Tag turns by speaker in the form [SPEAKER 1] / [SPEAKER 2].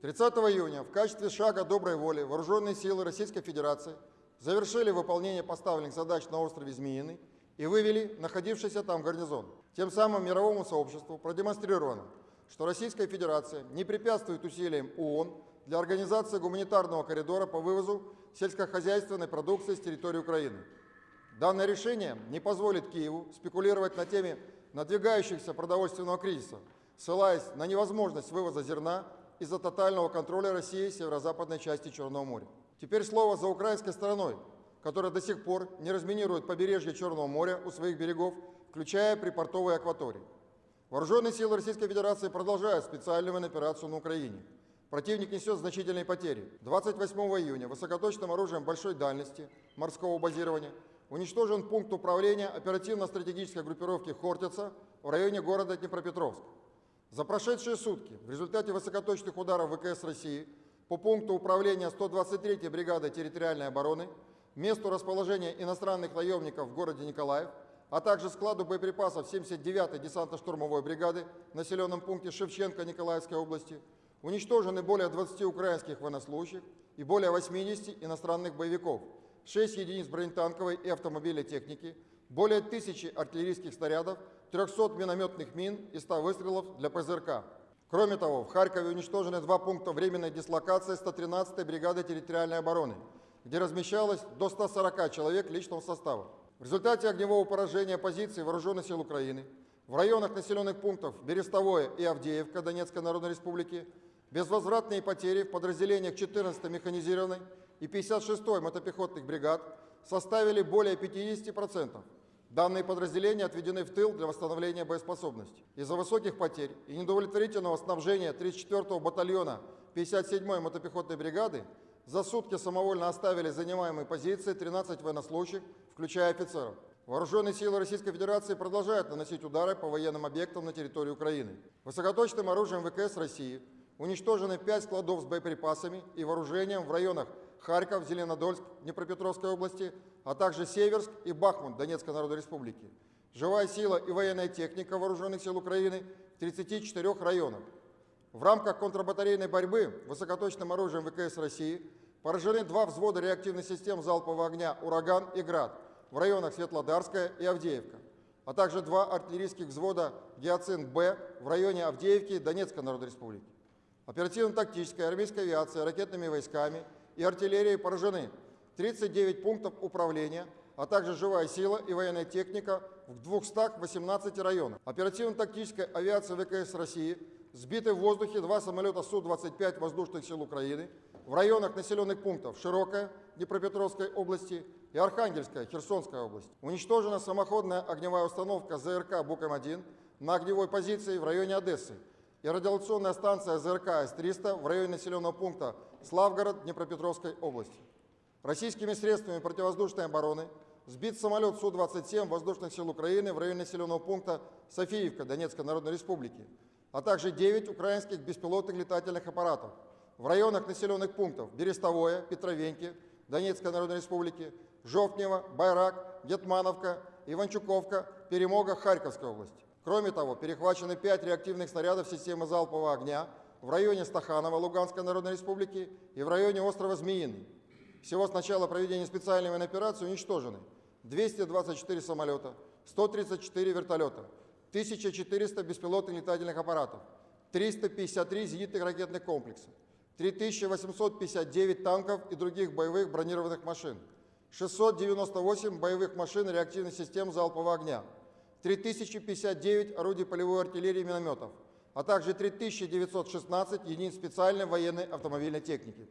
[SPEAKER 1] 30 июня в качестве шага доброй воли вооруженные силы Российской Федерации завершили выполнение поставленных задач на острове Змеиный и вывели находившийся там гарнизон. Тем самым мировому сообществу продемонстрировано, что Российская Федерация не препятствует усилиям ООН для организации гуманитарного коридора по вывозу сельскохозяйственной продукции с территории Украины. Данное решение не позволит Киеву спекулировать на теме надвигающихся продовольственного кризиса, ссылаясь на невозможность вывоза зерна из-за тотального контроля России северо-западной части Черного моря. Теперь слово за украинской стороной, которая до сих пор не разминирует побережье Черного моря у своих берегов, включая припортовые акватории. Вооруженные силы Российской Федерации продолжают специальную операцию на Украине. Противник несет значительные потери. 28 июня высокоточным оружием большой дальности морского базирования уничтожен пункт управления оперативно-стратегической группировки «Хортица» в районе города Днепропетровск. За прошедшие сутки в результате высокоточных ударов ВКС России по пункту управления 123-й бригады территориальной обороны, месту расположения иностранных наемников в городе Николаев, а также складу боеприпасов 79-й десантно-штурмовой бригады в населенном пункте Шевченко Николаевской области, уничтожены более 20 украинских военнослужащих и более 80 иностранных боевиков, 6 единиц бронетанковой и автомобильной техники, более 1000 артиллерийских снарядов, 300 минометных мин и 100 выстрелов для ПЗРК. Кроме того, в Харькове уничтожены два пункта временной дислокации 113-й бригады территориальной обороны, где размещалось до 140 человек личного состава. В результате огневого поражения позиций Вооруженных сил Украины в районах населенных пунктов Берестовое и Авдеевка Донецкой Народной Республики безвозвратные потери в подразделениях 14-й механизированной и 56-й мотопехотных бригад составили более 50%. Данные подразделения отведены в тыл для восстановления боеспособности. Из-за высоких потерь и недовлетворительного снабжения 34-го батальона 57-й мотопехотной бригады за сутки самовольно оставили занимаемые позиции 13 военнослужащих, включая офицеров. Вооруженные силы Российской Федерации продолжают наносить удары по военным объектам на территории Украины. Высокоточным оружием ВКС России уничтожены 5 складов с боеприпасами и вооружением в районах Харьков, Зеленодольск, Днепропетровской области, а также Северск и Бахмут Донецкой Народной Республики. Живая сила и военная техника Вооруженных сил Украины в 34 районах. В рамках контрбатарейной борьбы высокоточным оружием ВКС России поражены два взвода реактивных систем залпового огня «Ураган» и «Град» в районах Светлодарская и Авдеевка, а также два артиллерийских взвода «Гиацинт-Б» в районе Авдеевки Донецкой Народной Республики. Оперативно-тактическая армейская авиация ракетными войсками – и артиллерии поражены 39 пунктов управления, а также живая сила и военная техника в 218 районах. Оперативно-тактическая авиация ВКС России сбиты в воздухе два самолета Су-25 воздушных сил Украины в районах населенных пунктов Широкая Днепропетровской области и Архангельская Херсонская область. Уничтожена самоходная огневая установка ЗРК «Буком-1» на огневой позиции в районе Одессы и радиолокационная станция ЗРК С-300 в районе населенного пункта Славгород Днепропетровской области. Российскими средствами противовоздушной обороны сбит самолет Су-27 воздушных сил Украины в районе населенного пункта Софиевка Донецкой Народной Республики, а также 9 украинских беспилотных летательных аппаратов в районах населенных пунктов Берестовое, Петровеньки, Донецкой Народной Республики, Жовтнево, Байрак, Детмановка, Иванчуковка, Перемога Харьковской области. Кроме того, перехвачены 5 реактивных снарядов системы залпового огня в районе Стаханова Луганской Народной Республики и в районе острова Змеиный. Всего с начала проведения специальной военной операции уничтожены 224 самолета, 134 вертолета, 1400 беспилотных летательных аппаратов, 353 зенитных ракетных комплексов, 3859 танков и других боевых бронированных машин, 698 боевых машин реактивных систем залпового огня, 3059 орудий полевой артиллерии и минометов, а также 3916 единиц специальной военной автомобильной техники.